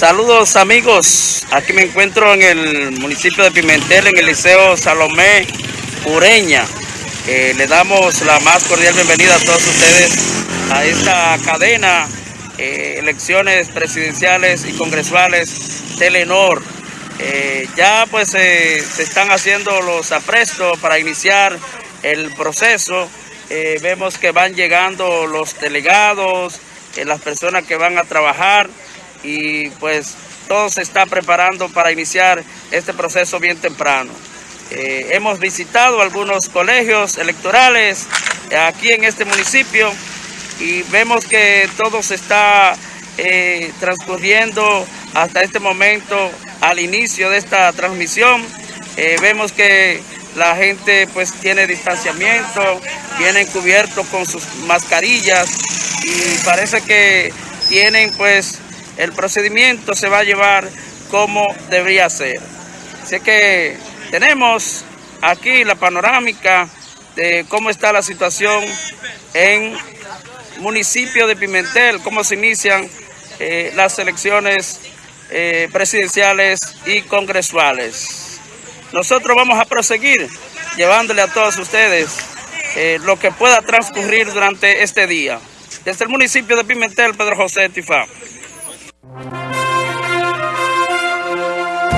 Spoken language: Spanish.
Saludos amigos, aquí me encuentro en el municipio de Pimentel, en el Liceo Salomé Ureña. Eh, le damos la más cordial bienvenida a todos ustedes a esta cadena, eh, elecciones presidenciales y congresuales Telenor. Eh, ya pues se están haciendo los aprestos para iniciar el proceso. vemos que van llegando los delegados, las personas que van a trabajar y pues todo se está preparando para iniciar este proceso bien temprano. Eh, hemos visitado algunos colegios electorales aquí en este municipio y vemos que todo se está eh, transcurriendo hasta este momento al inicio de esta transmisión. Eh, vemos que la gente pues tiene distanciamiento, vienen cubiertos con sus mascarillas y parece que tienen pues el procedimiento se va a llevar como debería ser. Así que tenemos aquí la panorámica de cómo está la situación en municipio de Pimentel, cómo se inician eh, las elecciones eh, presidenciales y congresuales. Nosotros vamos a proseguir llevándole a todos ustedes eh, lo que pueda transcurrir durante este día. Desde el municipio de Pimentel, Pedro José Tifá.